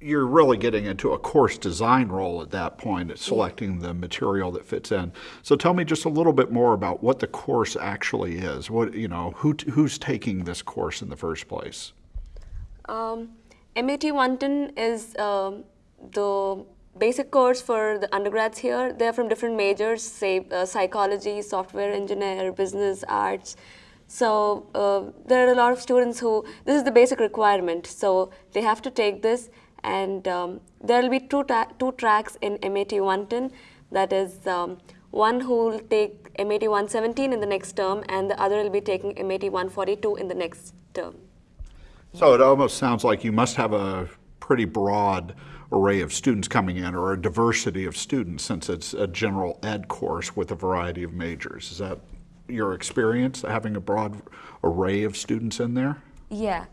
you're really getting into a course design role at that point, selecting the material that fits in. So tell me just a little bit more about what the course actually is. What you know, who who's taking this course in the first place? Um, MAT 110 is um, the basic course for the undergrads here. They're from different majors, say uh, psychology, software engineer, business, arts. So uh, there are a lot of students who, this is the basic requirement. So they have to take this and um, there will be two, two tracks in MAT 110. That is um, one who will take MAT 117 in the next term and the other will be taking MAT 142 in the next term. So it almost sounds like you must have a pretty broad array of students coming in or a diversity of students since it's a general ed course with a variety of majors. Is that your experience, having a broad array of students in there? Yeah.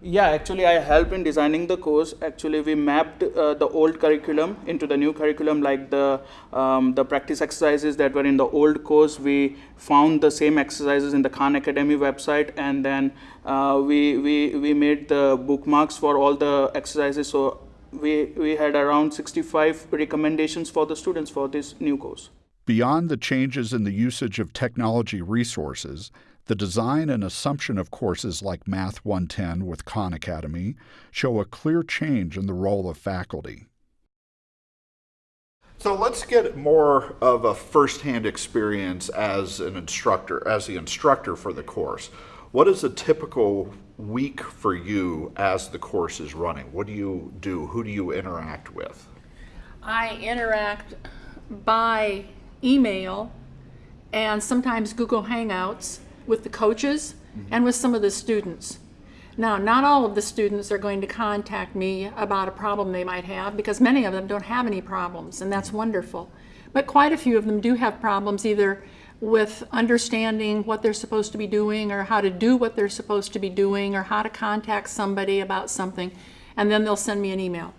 Yeah, actually I helped in designing the course. Actually we mapped uh, the old curriculum into the new curriculum like the, um, the practice exercises that were in the old course. We found the same exercises in the Khan Academy website and then uh, we, we, we made the bookmarks for all the exercises. So we, we had around 65 recommendations for the students for this new course. Beyond the changes in the usage of technology resources, the design and assumption of courses like Math 110 with Khan Academy show a clear change in the role of faculty. So let's get more of a firsthand experience as an instructor, as the instructor for the course. What is a typical week for you as the course is running? What do you do? Who do you interact with? I interact by email and sometimes Google Hangouts with the coaches mm -hmm. and with some of the students. Now, not all of the students are going to contact me about a problem they might have because many of them don't have any problems, and that's wonderful. But quite a few of them do have problems either with understanding what they're supposed to be doing or how to do what they're supposed to be doing or how to contact somebody about something, and then they'll send me an email.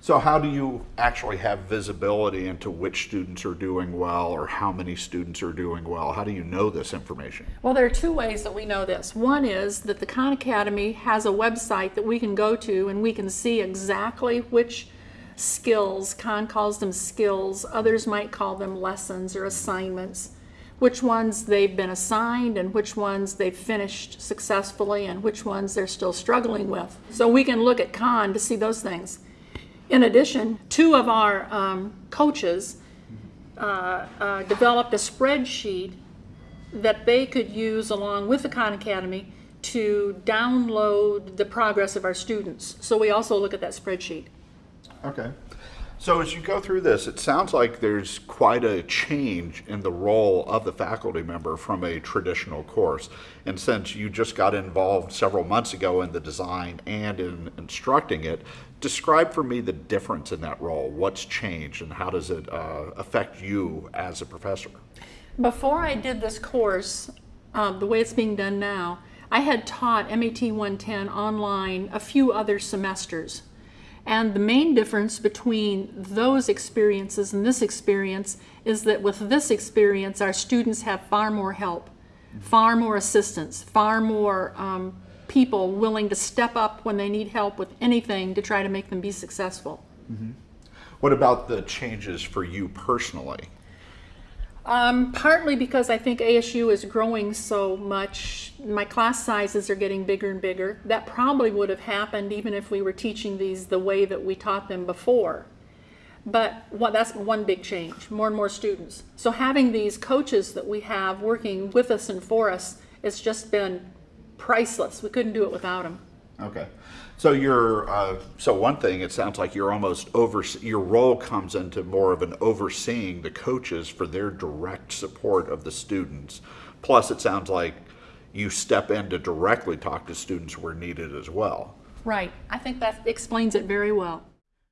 So how do you actually have visibility into which students are doing well or how many students are doing well? How do you know this information? Well, there are two ways that we know this. One is that the Khan Academy has a website that we can go to and we can see exactly which skills, Khan calls them skills, others might call them lessons or assignments, which ones they've been assigned and which ones they've finished successfully and which ones they're still struggling with. So we can look at Khan to see those things. In addition, two of our um, coaches uh, uh, developed a spreadsheet that they could use along with the Khan Academy to download the progress of our students. So we also look at that spreadsheet. Okay. So as you go through this, it sounds like there's quite a change in the role of the faculty member from a traditional course. And since you just got involved several months ago in the design and in instructing it, describe for me the difference in that role. What's changed and how does it uh, affect you as a professor? Before I did this course, um, the way it's being done now, I had taught MAT 110 online a few other semesters. And the main difference between those experiences and this experience is that with this experience, our students have far more help, far more assistance, far more um, people willing to step up when they need help with anything to try to make them be successful. Mm -hmm. What about the changes for you personally? Um, partly because I think ASU is growing so much, my class sizes are getting bigger and bigger. That probably would have happened even if we were teaching these the way that we taught them before. But what, that's one big change, more and more students. So having these coaches that we have working with us and for us, it's just been priceless. We couldn't do it without them. Okay. So you're, uh, so one thing, it sounds like you're almost over, your role comes into more of an overseeing the coaches for their direct support of the students. Plus it sounds like you step in to directly talk to students where needed as well. Right. I think that explains it very well.